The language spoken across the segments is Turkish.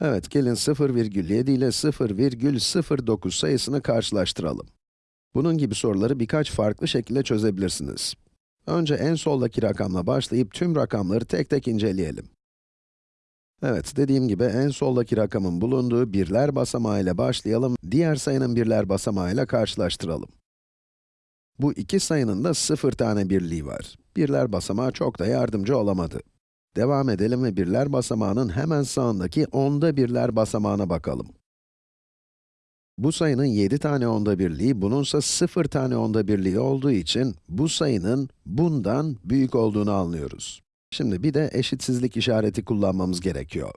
Evet, gelin 0,7 ile 0,09 sayısını karşılaştıralım. Bunun gibi soruları birkaç farklı şekilde çözebilirsiniz. Önce en soldaki rakamla başlayıp tüm rakamları tek tek inceleyelim. Evet, dediğim gibi en soldaki rakamın bulunduğu birler basamağı ile başlayalım, diğer sayının birler basamağı ile karşılaştıralım. Bu iki sayının da sıfır tane birliği var. Birler basamağı çok da yardımcı olamadı. Devam edelim ve birler basamağının hemen sağındaki onda birler basamağına bakalım. Bu sayının 7 tane onda birliği, bununsa 0 tane onda birliği olduğu için bu sayının bundan büyük olduğunu anlıyoruz. Şimdi bir de eşitsizlik işareti kullanmamız gerekiyor.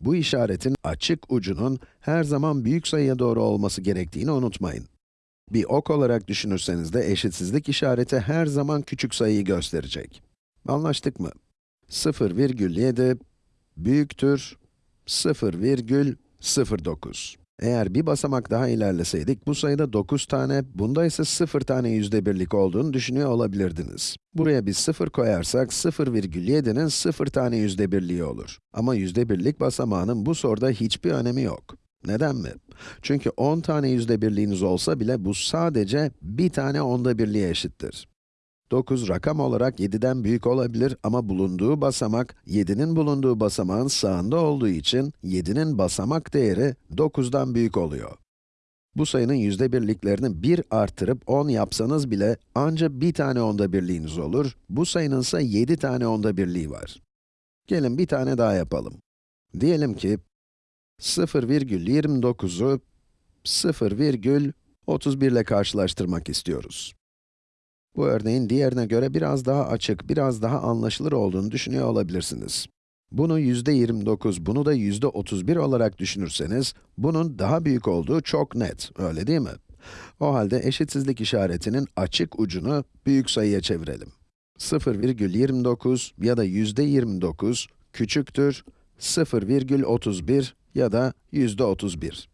Bu işaretin açık ucunun her zaman büyük sayıya doğru olması gerektiğini unutmayın. Bir ok olarak düşünürseniz de eşitsizlik işareti her zaman küçük sayıyı gösterecek. Anlaştık mı? 0,7 büyüktür 0,09. Eğer bir basamak daha ilerleseydik, bu sayıda 9 tane, bunda ise 0 tane yüzde birlik olduğunu düşünüyor olabilirdiniz. Buraya bir 0 koyarsak, 0,7'nin 0 tane yüzde birliği olur. Ama yüzde birlik basamağının bu soruda hiçbir önemi yok. Neden mi? Çünkü 10 tane yüzde birliğiniz olsa bile bu sadece bir tane onda birliğe eşittir. 9 rakam olarak 7'den büyük olabilir ama bulunduğu basamak, 7'nin bulunduğu basamağın sağında olduğu için 7'nin basamak değeri 9'dan büyük oluyor. Bu sayının yüzde birliklerini 1 artırıp 10 yapsanız bile ancak bir tane onda birliğiniz olur. Bu sayının ise 7 tane onda birliği var. Gelin bir tane daha yapalım. Diyelim ki 0,29'u 0,31 ile karşılaştırmak istiyoruz. Bu örneğin diğerine göre biraz daha açık, biraz daha anlaşılır olduğunu düşünüyor olabilirsiniz. Bunu yüzde 29, bunu da yüzde 31 olarak düşünürseniz, bunun daha büyük olduğu çok net, öyle değil mi? O halde eşitsizlik işaretinin açık ucunu büyük sayıya çevirelim. 0,29 ya da yüzde 29 küçüktür 0,31 ya da yüzde 31.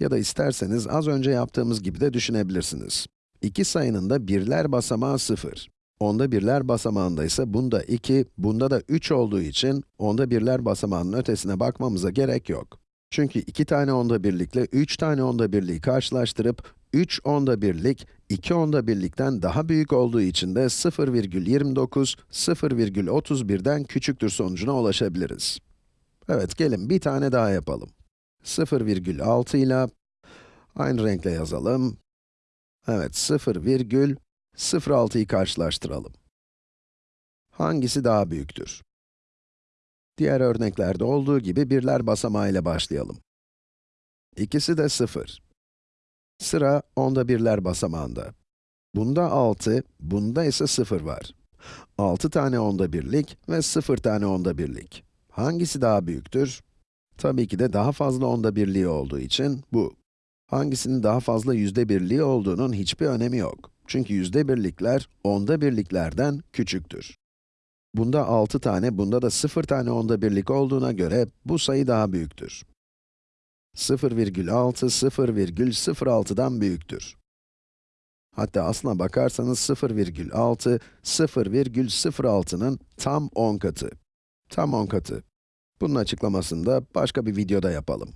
Ya da isterseniz az önce yaptığımız gibi de düşünebilirsiniz. İki sayının da birler basamağı 0. Onda birler basamağında ise bunda 2, bunda da 3 olduğu için onda birler basamağının ötesine bakmamıza gerek yok. Çünkü 2 tane onda birlikle 3 tane onda birliği karşılaştırıp 3 onda birlik, 2 onda birlikten daha büyük olduğu için de 0,29, 0,31'den küçüktür sonucuna ulaşabiliriz. Evet, gelin bir tane daha yapalım. 0,6 ile aynı renkle yazalım. Evet, 0,06'yı karşılaştıralım. Hangisi daha büyüktür? Diğer örneklerde olduğu gibi birler basamağı ile başlayalım. İkisi de 0. Sıra onda birler basamağında. Bunda 6, bunda ise 0 var. 6 tane onda birlik ve 0 tane onda birlik. Hangisi daha büyüktür? Tabii ki de daha fazla onda birliği olduğu için bu. Hangisinin daha fazla yüzde birliği olduğunun hiçbir önemi yok. Çünkü yüzde birlikler, onda birliklerden küçüktür. Bunda 6 tane, bunda da 0 tane onda birlik olduğuna göre bu sayı daha büyüktür. 0,6, 0,06'dan büyüktür. Hatta aslına bakarsanız 0,6, 0,06'nın tam 10 katı. Tam 10 katı. Bunun açıklamasını da başka bir videoda yapalım.